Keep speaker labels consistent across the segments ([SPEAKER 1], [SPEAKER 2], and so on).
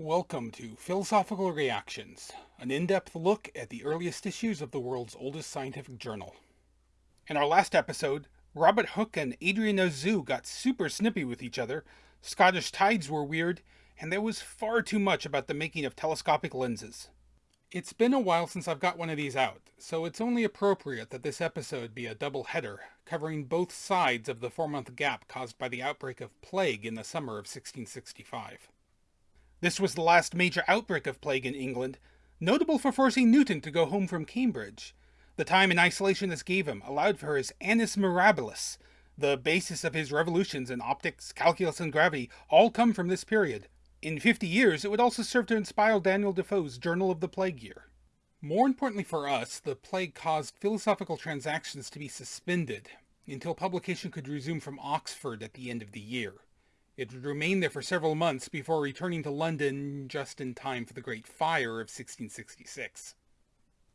[SPEAKER 1] Welcome to Philosophical Reactions, an in-depth look at the earliest issues of the world's oldest scientific journal. In our last episode, Robert Hooke and Adrian Auzout got super snippy with each other, Scottish tides were weird, and there was far too much about the making of telescopic lenses. It's been a while since I've got one of these out, so it's only appropriate that this episode be a double header, covering both sides of the four-month gap caused by the outbreak of plague in the summer of 1665. This was the last major outbreak of plague in England, notable for forcing Newton to go home from Cambridge. The time in isolation this gave him allowed for his Annus Mirabilis. The basis of his revolutions in optics, calculus, and gravity all come from this period. In 50 years, it would also serve to inspire Daniel Defoe's Journal of the Plague Year. More importantly for us, the plague caused philosophical transactions to be suspended until publication could resume from Oxford at the end of the year. It would remain there for several months before returning to London just in time for the Great Fire of 1666.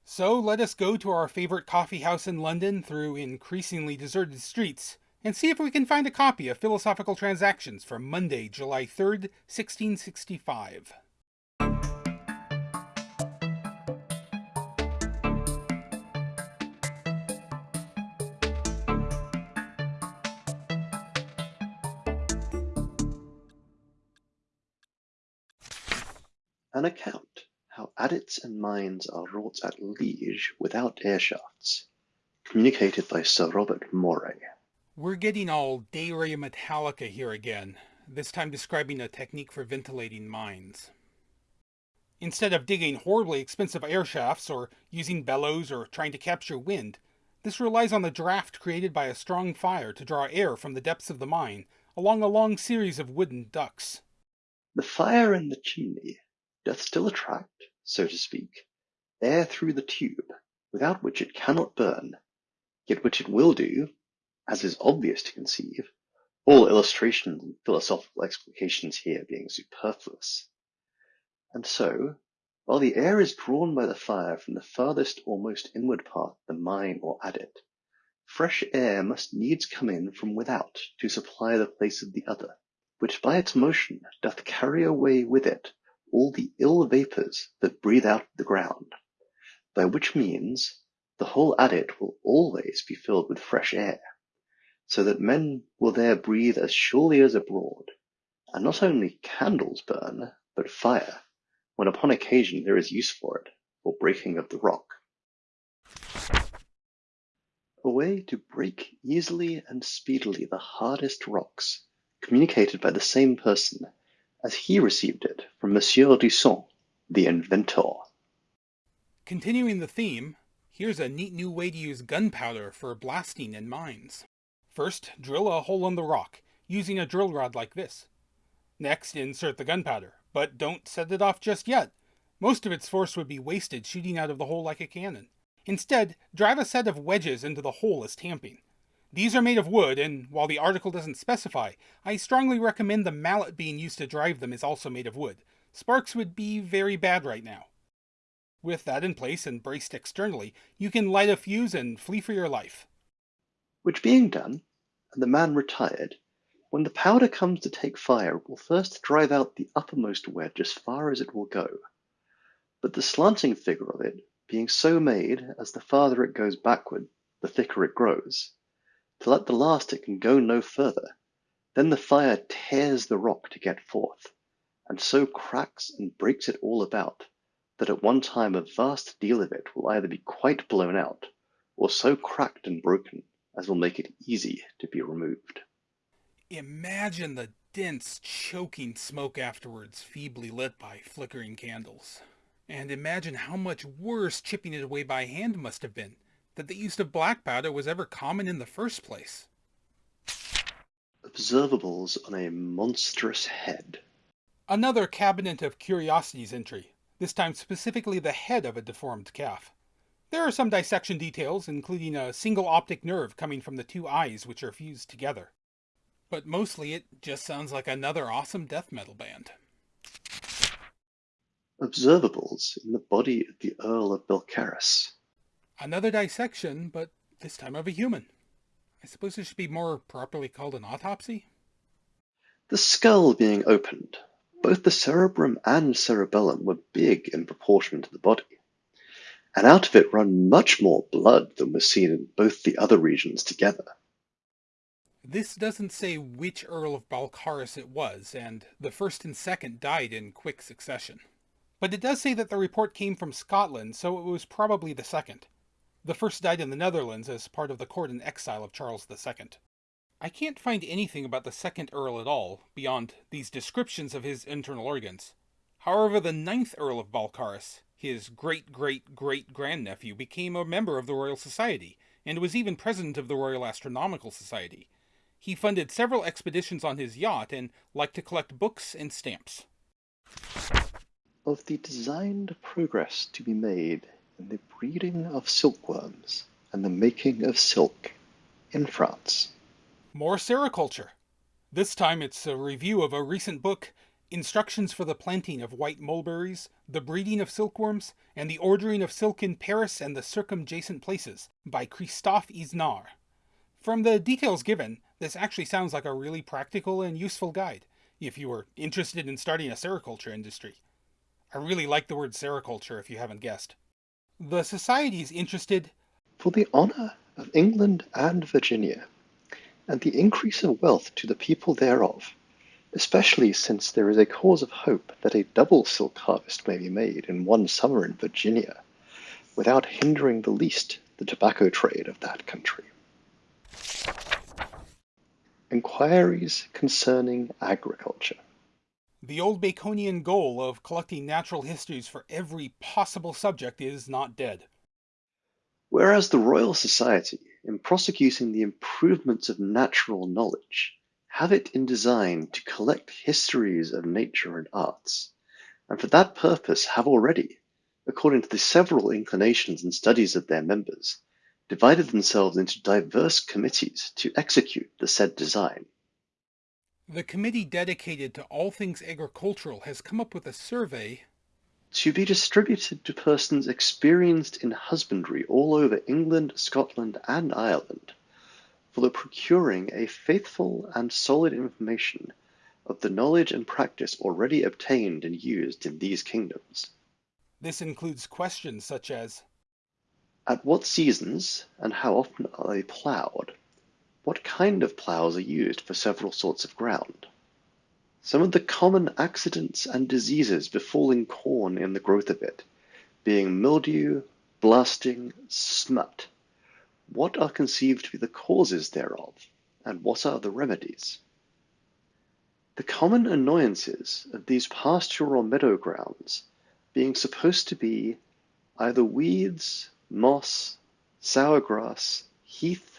[SPEAKER 1] So let us go to our favorite coffee house in London through increasingly deserted streets and see if we can find a copy of Philosophical Transactions from Monday, July 3rd, 1665.
[SPEAKER 2] Account how adits and mines are wrought at Liege without air shafts, communicated by Sir Robert Moray.
[SPEAKER 1] We're getting all De Re Metallica here again, this time describing a technique for ventilating mines. Instead of digging horribly expensive air shafts or using bellows or trying to capture wind, this relies on the draft created by a strong fire to draw air from the depths of the mine along a long series of wooden ducts.
[SPEAKER 2] The fire in the chimney doth still attract, so to speak, air through the tube, without which it cannot burn, yet which it will do, as is obvious to conceive, all illustrations and philosophical explications here being superfluous. And so, while the air is drawn by the fire from the farthest or most inward part the mine or adit, fresh air must needs come in from without to supply the place of the other, which by its motion doth carry away with it all the ill vapours that breathe out of the ground, by which means the whole adit will always be filled with fresh air, so that men will there breathe as surely as abroad, and not only candles burn, but fire, when upon occasion there is use for it, for breaking of the rock. A way to break easily and speedily the hardest rocks, communicated by the same person as he received it from Monsieur Dusson, the inventor.
[SPEAKER 1] Continuing the theme, here's a neat new way to use gunpowder for blasting in mines. First, drill a hole in the rock, using a drill rod like this. Next, insert the gunpowder, but don't set it off just yet. Most of its force would be wasted shooting out of the hole like a cannon. Instead, drive a set of wedges into the hole as tamping. These are made of wood, and while the article doesn't specify, I strongly recommend the mallet being used to drive them is also made of wood. Sparks would be very bad right now. With that in place and braced externally, you can light a fuse and flee for your life.
[SPEAKER 2] Which being done, and the man retired, when the powder comes to take fire it will first drive out the uppermost wedge as far as it will go. But the slanting figure of it being so made as the farther it goes backward, the thicker it grows, till at the last it can go no further. Then the fire tears the rock to get forth, and so cracks and breaks it all about, that at one time a vast deal of it will either be quite blown out, or so cracked and broken as will make it easy to be removed.
[SPEAKER 1] Imagine the dense, choking smoke afterwards, feebly lit by flickering candles. And imagine how much worse chipping it away by hand must have been that the use of black powder was ever common in the first place.
[SPEAKER 2] Observables on a monstrous head.
[SPEAKER 1] Another Cabinet of Curiosities entry, this time specifically the head of a deformed calf. There are some dissection details, including a single optic nerve coming from the two eyes which are fused together. But mostly it just sounds like another awesome death metal band.
[SPEAKER 2] Observables in the body of the Earl of Balcarres.
[SPEAKER 1] Another dissection, but this time of a human. I suppose it should be more properly called an autopsy?
[SPEAKER 2] The skull being opened, both the cerebrum and cerebellum were big in proportion to the body, and out of it ran much more blood than was seen in both the other regions together.
[SPEAKER 1] This doesn't say which Earl of Balcarres it was, and the first and second died in quick succession. But it does say that the report came from Scotland, so it was probably the second. The first died in the Netherlands as part of the court in exile of Charles II. I can't find anything about the second Earl at all, beyond these descriptions of his internal organs. However, the ninth Earl of Balcarres, his great-great-great-grandnephew, became a member of the Royal Society, and was even president of the Royal Astronomical Society. He funded several expeditions on his yacht and liked to collect books and stamps.
[SPEAKER 2] Of the designed progress to be made the breeding of silkworms and the making of silk in France.
[SPEAKER 1] More sericulture. This time it's a review of a recent book, Instructions for the Planting of White Mulberries, the Breeding of Silkworms, and the Ordering of Silk in Paris and the Circumjacent Places by Christophe Isnard. From the details given, this actually sounds like a really practical and useful guide, if you are interested in starting a sericulture industry. I really like the word sericulture if you haven't guessed. The Society is interested
[SPEAKER 2] for the honour of England and Virginia and the increase of wealth to the people thereof, especially since there is a cause of hope that a double silk harvest may be made in one summer in Virginia, without hindering the least the tobacco trade of that country. Inquiries concerning agriculture.
[SPEAKER 1] The old Baconian goal of collecting natural histories for every possible subject is not dead.
[SPEAKER 2] Whereas the Royal Society in prosecuting the improvements of natural knowledge, have it in design to collect histories of nature and arts, and for that purpose have already, according to the several inclinations and studies of their members, divided themselves into diverse committees to execute the said design.
[SPEAKER 1] The committee dedicated to all things agricultural has come up with a survey
[SPEAKER 2] to be distributed to persons experienced in husbandry all over England, Scotland, and Ireland, for the procuring a faithful and solid information of the knowledge and practice already obtained and used in these kingdoms.
[SPEAKER 1] This includes questions such as
[SPEAKER 2] At what seasons and how often are they ploughed? What kind of ploughs are used for several sorts of ground? Some of the common accidents and diseases befalling corn in the growth of it, being mildew, blasting, smut, what are conceived to be the causes thereof, and what are the remedies? The common annoyances of these pasture or meadow grounds being supposed to be either weeds, moss, sour grass, heath,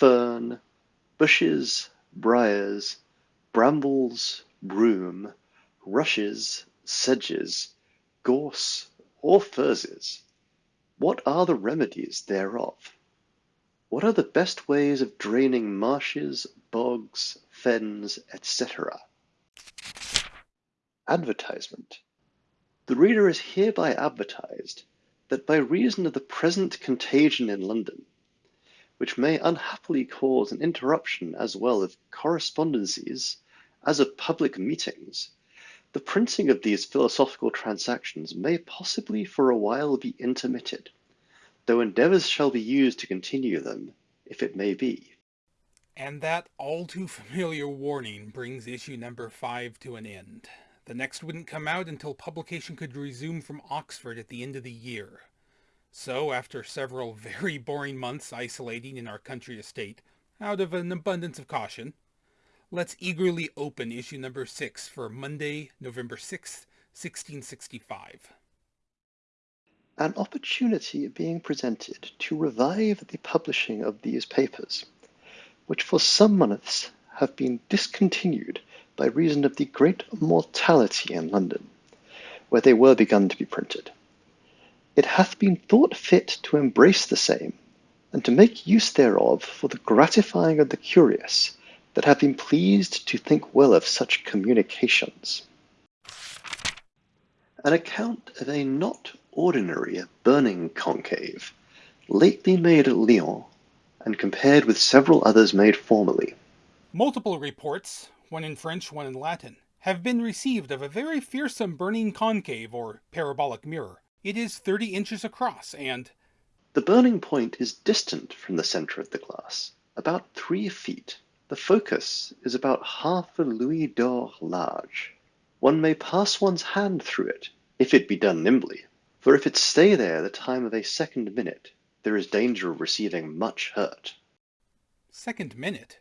[SPEAKER 2] fern, bushes, briars, brambles, broom, rushes, sedges, gorse, or furzes? What are the remedies thereof? What are the best ways of draining marshes, bogs, fens, etc.? Advertisement. The reader is hereby advertised that by reason of the present contagion in London, which may unhappily cause an interruption as well of correspondencies as of public meetings, the printing of these philosophical transactions may possibly for a while be intermitted, though endeavours shall be used to continue them, if it may be.
[SPEAKER 1] And that all too familiar warning brings issue number five to an end. The next wouldn't come out until publication could resume from Oxford at the end of the year. So, after several very boring months isolating in our country estate, out of an abundance of caution, Let's eagerly open issue number 6 for Monday, November 6th, 1665.
[SPEAKER 2] An opportunity being presented to revive the publishing of these papers, which for some months have been discontinued by reason of the great mortality in London, where they were begun to be printed. It hath been thought fit to embrace the same, and to make use thereof for the gratifying of the curious, that have been pleased to think well of such communications. An account of a not ordinary burning concave, lately made at Lyons, and compared with several others made formerly.
[SPEAKER 1] Multiple reports, one in French, one in Latin, have been received of a very fearsome burning concave or parabolic mirror. It is 30 inches across and
[SPEAKER 2] The burning point is distant from the center of the glass, about three feet. The focus is about half a louis d'or large. One may pass one's hand through it, if it be done nimbly, for if it stay there the time of a second minute, there is danger of receiving much hurt.
[SPEAKER 1] Second minute?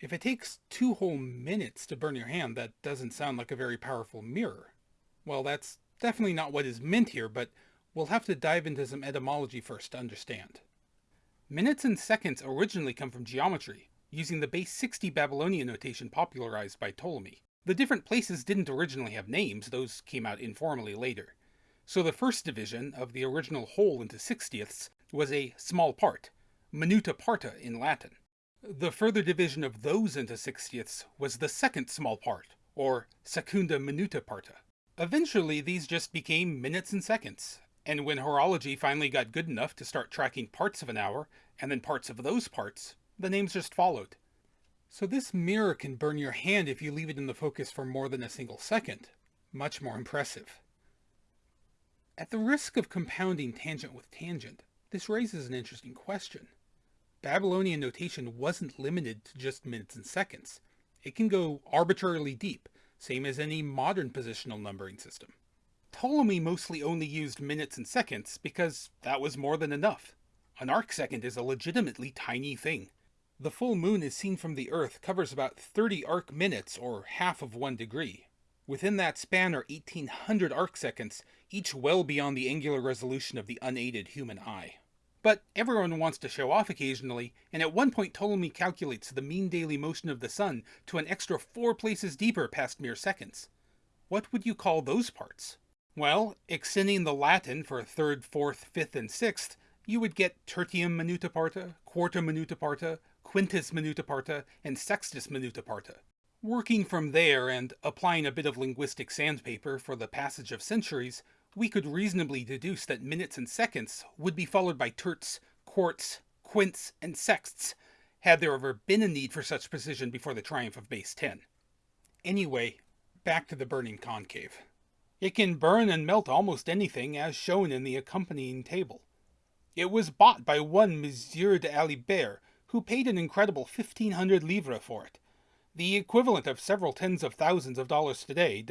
[SPEAKER 1] If it takes two whole minutes to burn your hand, that doesn't sound like a very powerful mirror. Well, that's definitely not what is meant here, but we'll have to dive into some etymology first to understand. Minutes and seconds originally come from geometry, using the base 60 Babylonian notation popularized by Ptolemy. The different places didn't originally have names, those came out informally later. So the first division of the original whole into sixtieths was a small part, minuta parta in Latin. The further division of those into sixtieths was the second small part, or secunda minuta parta. Eventually, these just became minutes and seconds, and when horology finally got good enough to start tracking parts of an hour, and then parts of those parts, the names just followed. So this mirror can burn your hand if you leave it in the focus for more than a single second. Much more impressive. At the risk of compounding tangent with tangent, this raises an interesting question. Babylonian notation wasn't limited to just minutes and seconds. It can go arbitrarily deep, same as any modern positional numbering system. Ptolemy mostly only used minutes and seconds because that was more than enough. An arcsecond is a legitimately tiny thing. The full moon is seen from the Earth covers about 30 arc minutes, or half of one degree. Within that span are 1800 arcseconds, each well beyond the angular resolution of the unaided human eye. But everyone wants to show off occasionally, and at one point Ptolemy calculates the mean daily motion of the sun to an extra four places deeper past mere seconds. What would you call those parts? Well, extending the Latin for third, fourth, fifth, and sixth, you would get tertium minuta parta, quarta minuta parta, quintus minuta parta, and sextus minuta parta. Working from there and applying a bit of linguistic sandpaper for the passage of centuries, we could reasonably deduce that minutes and seconds would be followed by terts, quarts, quints, and sexts, had there ever been a need for such precision before the triumph of base 10. Anyway, back to the burning concave. It can burn and melt almost anything as shown in the accompanying table. It was bought by one Monsieur de Alibert, who paid an incredible 1500 livres for it, the equivalent of several tens of thousands of dollars today,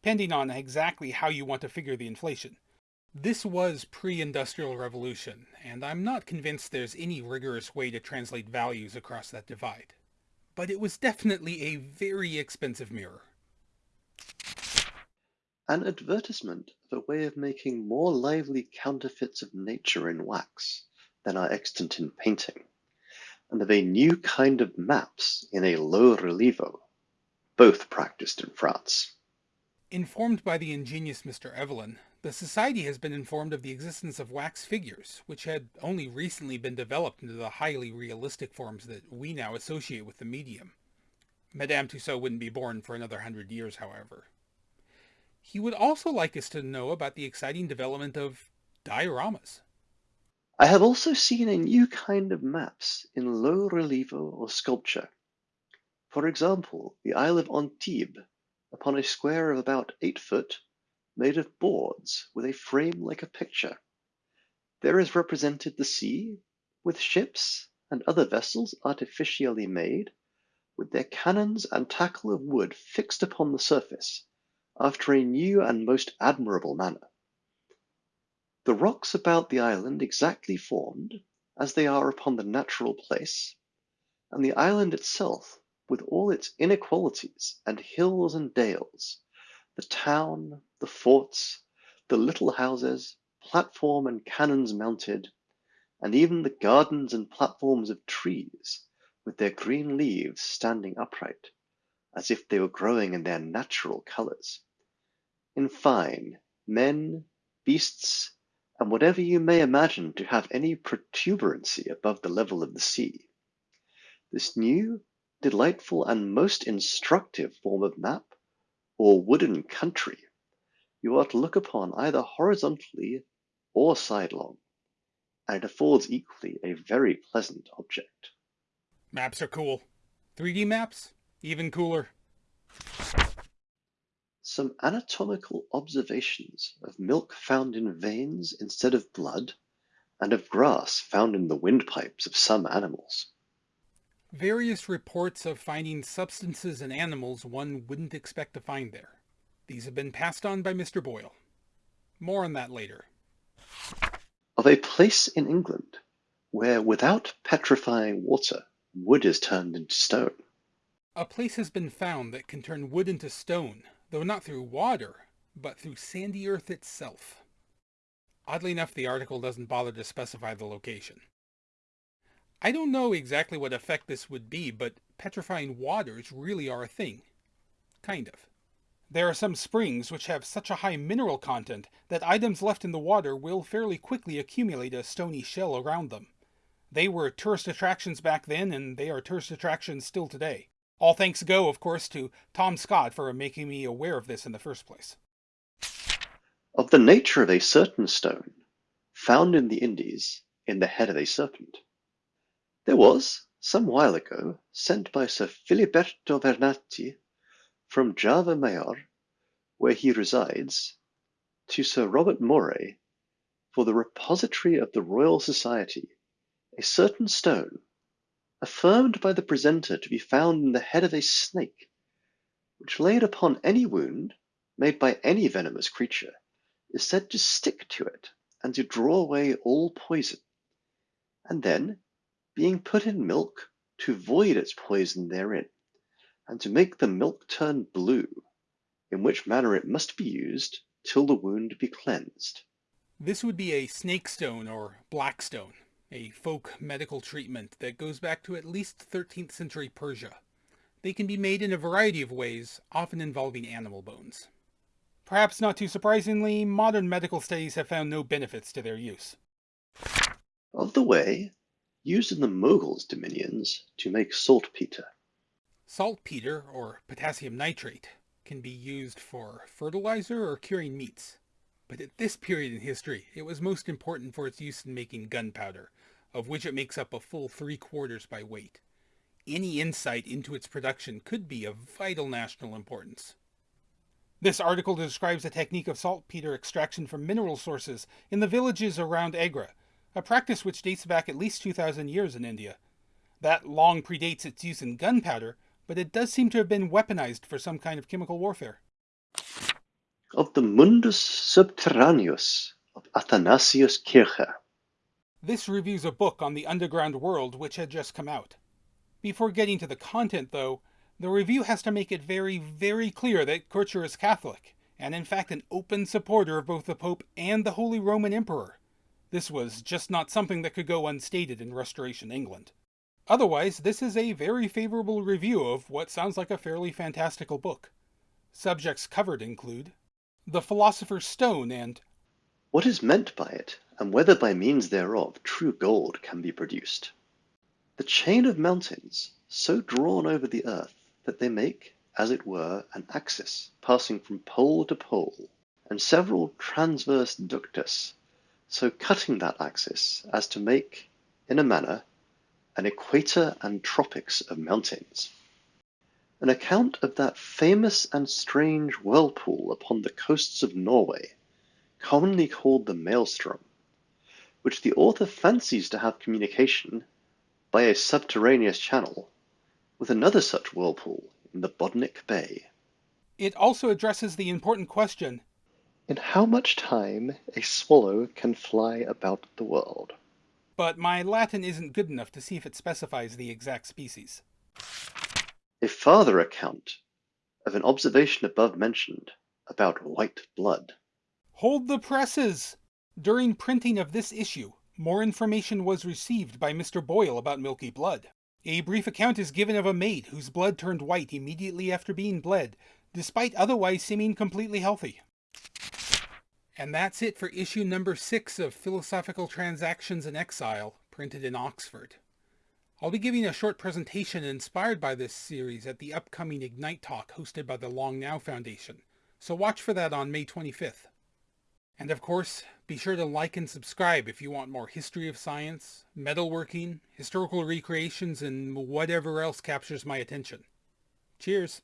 [SPEAKER 1] depending on exactly how you want to figure the inflation. This was pre-industrial revolution, and I'm not convinced there's any rigorous way to translate values across that divide. But it was definitely a very expensive mirror.
[SPEAKER 2] An advertisement of a way of making more lively counterfeits of nature in wax than are extant in painting and of a new kind of maps in a low relievo, both practiced in France.
[SPEAKER 1] Informed by the ingenious Mr. Evelyn, the Society has been informed of the existence of wax figures, which had only recently been developed into the highly realistic forms that we now associate with the medium. Madame Tussaud wouldn't be born for another hundred years, however. He would also like us to know about the exciting development of dioramas.
[SPEAKER 2] I have also seen a new kind of maps in low relievo or sculpture. For example, the Isle of Antibes, upon a square of about eight foot, made of boards with a frame like a picture. There is represented the sea, with ships and other vessels artificially made, with their cannons and tackle of wood fixed upon the surface, after a new and most admirable manner. The rocks about the island exactly formed, as they are upon the natural place, and the island itself with all its inequalities and hills and dales, the town, the forts, the little houses, platform and cannons mounted, and even the gardens and platforms of trees, with their green leaves standing upright, as if they were growing in their natural colors. In fine, men, beasts, and whatever you may imagine to have any protuberancy above the level of the sea. This new, delightful, and most instructive form of map, or wooden country, you are to look upon either horizontally or sidelong, and it affords equally a very pleasant object.
[SPEAKER 1] Maps are cool. 3D maps? Even cooler.
[SPEAKER 2] some anatomical observations of milk found in veins instead of blood, and of grass found in the windpipes of some animals.
[SPEAKER 1] Various reports of finding substances in animals one wouldn't expect to find there. These have been passed on by Mr. Boyle. More on that later.
[SPEAKER 2] Of a place in England where without petrifying water, wood is turned into stone.
[SPEAKER 1] A place has been found that can turn wood into stone, though not through water, but through sandy earth itself. Oddly enough, the article doesn't bother to specify the location. I don't know exactly what effect this would be, but petrifying waters really are a thing. Kind of. There are some springs which have such a high mineral content that items left in the water will fairly quickly accumulate a stony shell around them. They were tourist attractions back then, and they are tourist attractions still today. All thanks go, of course, to Tom Scott for making me aware of this in the first place.
[SPEAKER 2] Of the nature of a certain stone, found in the Indies in the head of a serpent. There was, some while ago, sent by Sir Filiberto Vernati from Java Major, where he resides, to Sir Robert Moray, for the repository of the Royal Society, a certain stone affirmed by the presenter to be found in the head of a snake, which laid upon any wound made by any venomous creature, is said to stick to it and to draw away all poison, and then, being put in milk, to void its poison therein, and to make the milk turn blue, in which manner it must be used till the wound be cleansed.
[SPEAKER 1] This would be a snake stone or black stone a folk medical treatment that goes back to at least 13th century Persia. They can be made in a variety of ways, often involving animal bones. Perhaps not too surprisingly, modern medical studies have found no benefits to their use.
[SPEAKER 2] Of the way, used in the Moguls' dominions to make saltpeter.
[SPEAKER 1] Saltpeter, or potassium nitrate, can be used for fertilizer or curing meats. But at this period in history, it was most important for its use in making gunpowder, of which it makes up a full three quarters by weight. Any insight into its production could be of vital national importance. This article describes a technique of saltpeter extraction from mineral sources in the villages around Agra, a practice which dates back at least 2,000 years in India. That long predates its use in gunpowder, but it does seem to have been weaponized for some kind of chemical warfare.
[SPEAKER 2] Of the Mundus Subterraneus of Athanasius Kircher.
[SPEAKER 1] This reviews a book on the underground world which had just come out. Before getting to the content, though, the review has to make it very, very clear that Kircher is Catholic, and in fact an open supporter of both the Pope and the Holy Roman Emperor. This was just not something that could go unstated in Restoration England. Otherwise, this is a very favorable review of what sounds like a fairly fantastical book. Subjects covered include The Philosopher's Stone and
[SPEAKER 2] What is meant by it and whether by means thereof true gold can be produced. The chain of mountains, so drawn over the earth that they make, as it were, an axis passing from pole to pole, and several transverse ductus, so cutting that axis as to make, in a manner, an equator and tropics of mountains. An account of that famous and strange whirlpool upon the coasts of Norway, commonly called the Maelstrom, which the author fancies to have communication, by a subterraneous channel, with another such whirlpool in the Bothnic Bay.
[SPEAKER 1] It also addresses the important question
[SPEAKER 2] In how much time a swallow can fly about the world.
[SPEAKER 1] But my Latin isn't good enough to see if it specifies the exact species.
[SPEAKER 2] A farther account of an observation above mentioned about white blood.
[SPEAKER 1] Hold the presses! During printing of this issue, more information was received by Mr. Boyle about milky blood. A brief account is given of a maid whose blood turned white immediately after being bled, despite otherwise seeming completely healthy. And that's it for issue number six of Philosophical Transactions in Exile, printed in Oxford. I'll be giving a short presentation inspired by this series at the upcoming Ignite Talk hosted by the Long Now Foundation, so watch for that on May 25th. And of course, be sure to like and subscribe if you want more history of science, metalworking, historical recreations, and whatever else captures my attention. Cheers!